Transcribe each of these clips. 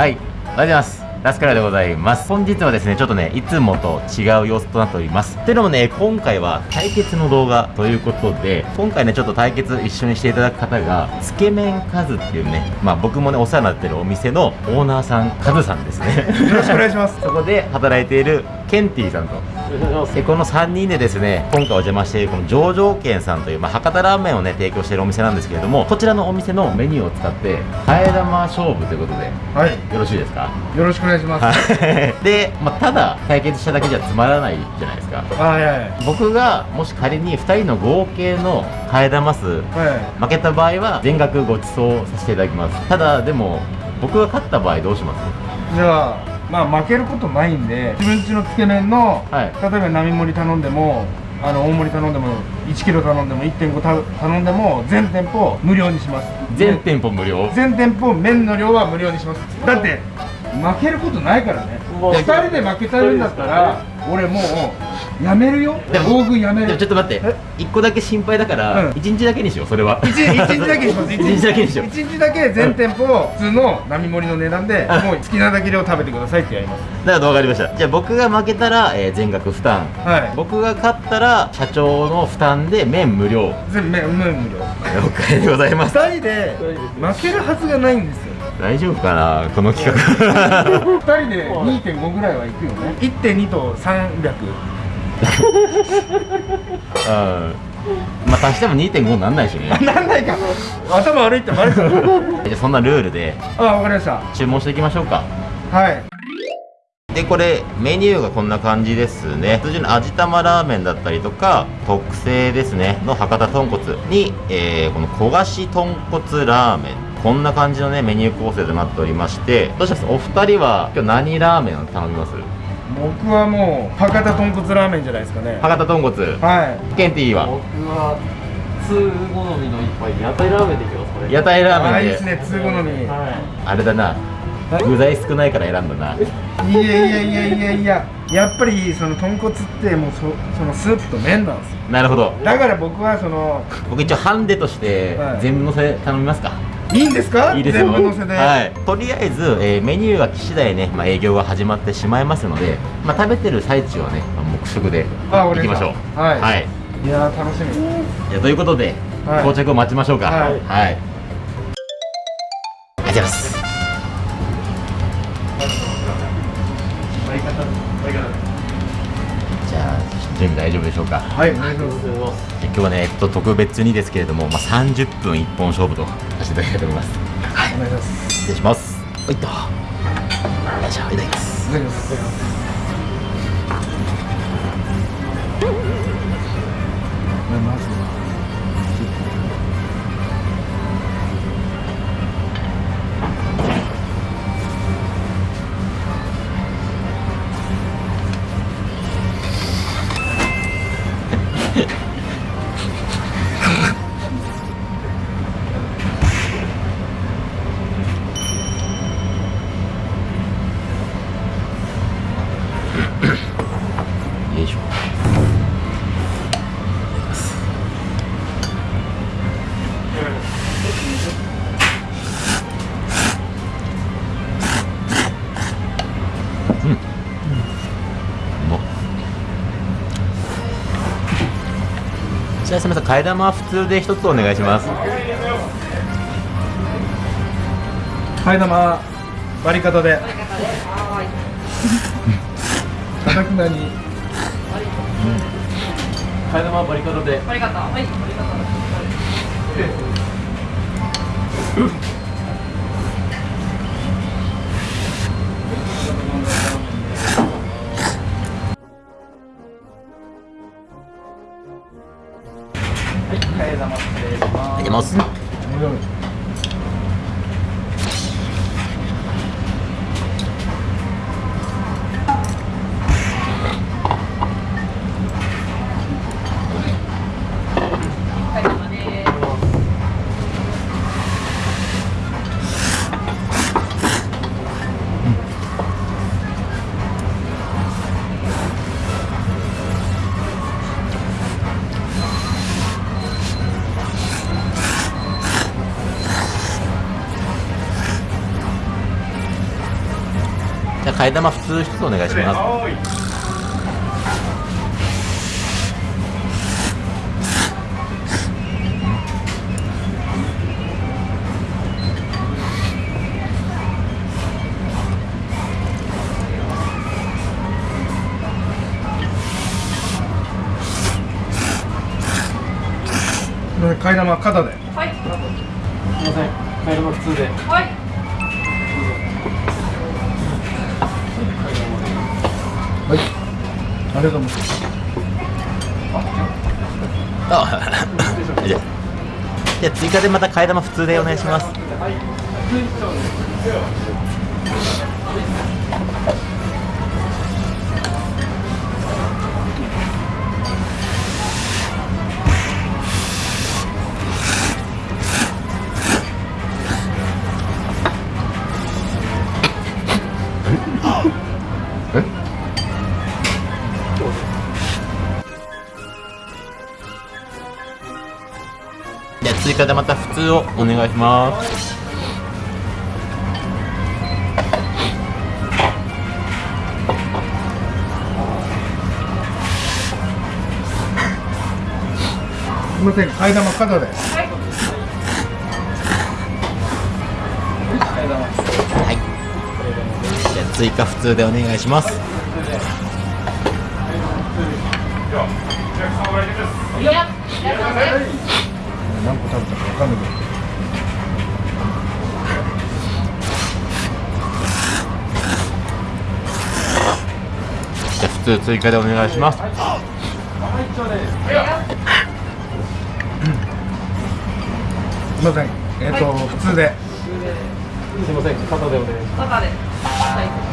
はい、おはようございます。ラスカラでございます。本日はですね、ちょっとね、いつもと違う様子となっております。っていうのもね、今回は対決の動画ということで、今回ね、ちょっと対決一緒にしていただく方が、つけ麺カズっていうね、まあ僕もね、お世話になってるお店のオーナーさん、カズさんですね。よろしくお願いします。そこで働いているケンティさんと。でこの3人でですね今回お邪魔しているこの上場軒さんという、まあ、博多ラーメンをね提供しているお店なんですけれどもこちらのお店のメニューを使って替え玉勝負ということでよはい。ろしいですか？よろしくお願いします。はい。で、まあ、ただ対決しただけじゃつまらないじゃないですか。はいはい。僕がもし仮に2人の合計の替え玉数はい。負けた場合は全額ご馳走させていただきます。ただでも僕が勝った場合どうします？じゃあ、まあ負けることないんで、自分家のつけ麺の、はい例えば並盛り頼んでも、あの大盛り頼んでも、1キロ頼んでも、1.5た頼んでも、全店舗無料にします。全店舗無料？全店舗麺の量は無料にします。だって、負けることないからね。もう2人で負けちゃうんだったら、俺もう、やめるよ？大食いやめる。ちょ。っと待って。え？一個だけ心配だから、うん。一日だけにしようそれは。一日一日だけにします。一日だけにしよう。一日だけ全店舗普通の並盛りの値段でうん。もう好きなだけ量食べてくださいってやります。だから分かりました。じゃあ僕が負けたら、えー全額負担。はい。僕が勝ったら社長の負担で麺無料。全部麺無料。了解でございます。2人で負けるはずがないんですよ。大丈夫かなこの企画。2人で2.5ぐらいはいくよね。1.2と300うんまあ足しても2.5になんないしね。なんないか頭悪いってバレちゃうじゃあそんなルールであわかりました。注文していきましょうか。はい。でこれメニューがこんな感じですね。通常の味玉ラーメンだったりとか特製ですね。の博多豚骨に、えーこの焦がし豚骨ラーメン。こんな感じのねメニュー構成となっておりまして。どうします？お二人は今日何ラーメンを頼みます？僕はもう博多豚骨ラーメンじゃないですかね。博多豚骨。はい。ケンティーは？僕は通好みの一杯屋台ラーメンでいきますこれ。屋台ラーメンで。あいいですね通好み。はあれだな。はい具材少ないから選んだな。いやいやいやいやいや。やっぱりその豚骨ってもうそそのスープと麺なんですよ。なるほど。だから僕はその僕一応ハンデとしてはい。全部のせ頼みますか、いいんですか？いいですよ。はい、とりあえず、えーメニューが来次第ね、まあ、営業が始まってしまいますので、まあ、食べてる最中はね、まあ黙食であわかりましたいきましょう。はい。はい、いやー楽しみ。じゃあということで、はい。到着を待ちましょうか。はい。はい、ありがとうございます。じゃあ準備大丈夫でしょうか？はいお願いします。で今日はね、えっと、特別にですけれども、まあ、30分一本勝負とさせていただきたいと思います。お願いします。失礼します。はいっと。よいしょいただきます。お願いしますじゃあすみませ。ん替え玉は普通で一つお願いします。替え玉割り方で。かたくなに替え玉バリカタで替え玉失礼しまはい、おはようございます。替え玉普通一つお願いします。替え玉肩で。はい。すいません。カエルの普通で。はいはいりがとうございますあじゃあじゃあ追加でまた替え玉普通でお願いします。はいじゃあ追加でまた普通をお願いします。すみません替え玉肩ではい。じゃあ追加普通でお願いします。いや何個食べたか分かんないけど。じゃあ普通追加でお願いします。すみません。えっ、と、普通で。すいません。肩でお願いします。肩で。はい。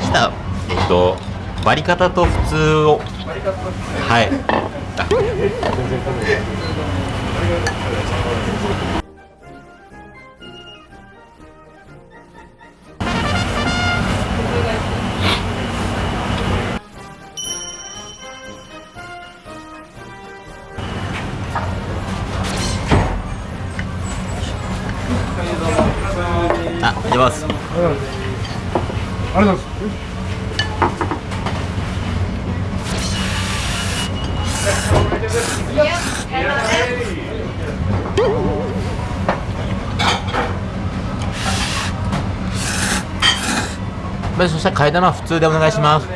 した。らえっと割り方と普通を。はい。ああ、出ます。ありますありがとうございます。そしたら替え玉は普通でお願いします。す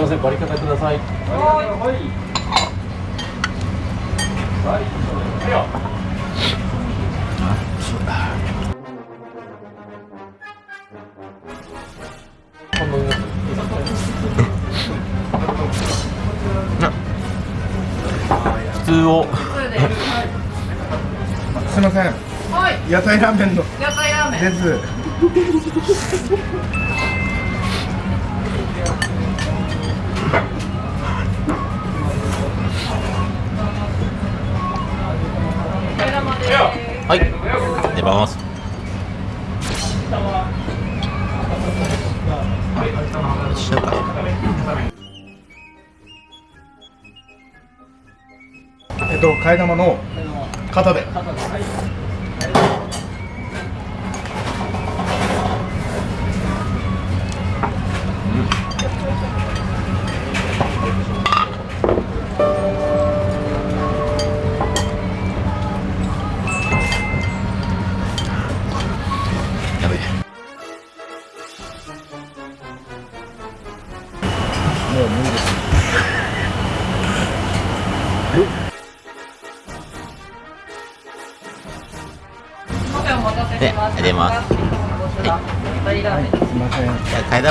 いませんバリ方ください半通を。普通で。すすみません。はい。屋台ラーメンの。屋台ラーメン。です。はい。出ます。っと替え玉の型で。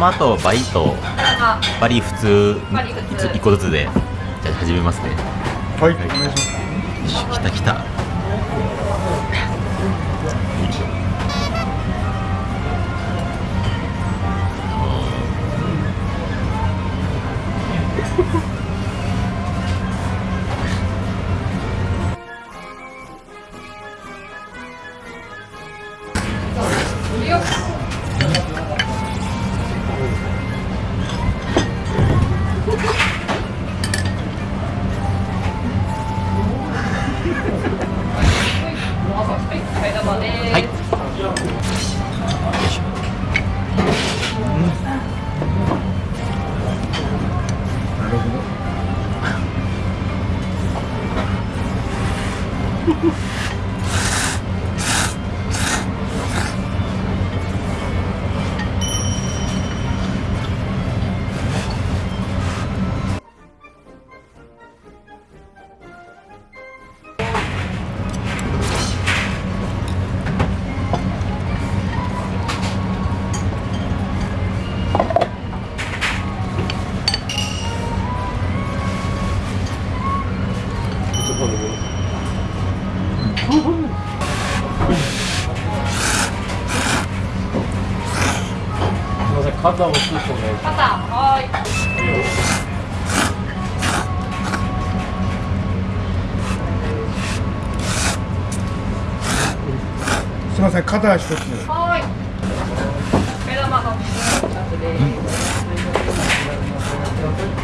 玉とバリとあバリ普通。バリ普通。一個ずつで。じゃあ始めますね。はいお願いし来た来た。肩をスッとね。肩はーい。すいません肩一つ。はーい。目玉が2つで。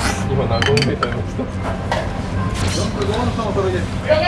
す今何個目？食べましたいやい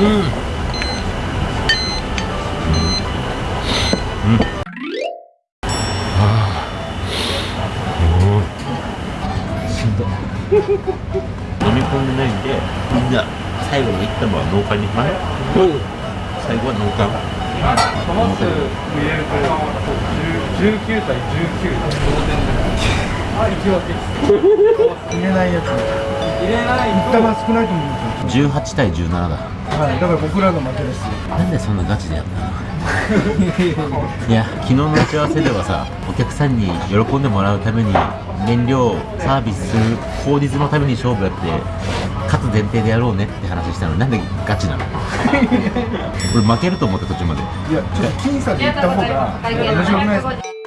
や手玉しん。ど飲み込ん。でないん。でみん。な最後の一玉は農家にま最後は農家トマス入れると19対19同点であ引き分けです入れないやつ入れない一玉少ないと思うん。ですよ18対17だはいだから僕らの負けですなんでそんなガチでやったの？いや昨日の打ち合わせではさお客さんに喜んでもらうために燃料サービス効率のために勝負やって勝つ前提でやろうねって話したの。になんでガチなの？俺負けると思って途中まで。いやちょっと僅差でいった方が面白くないです。か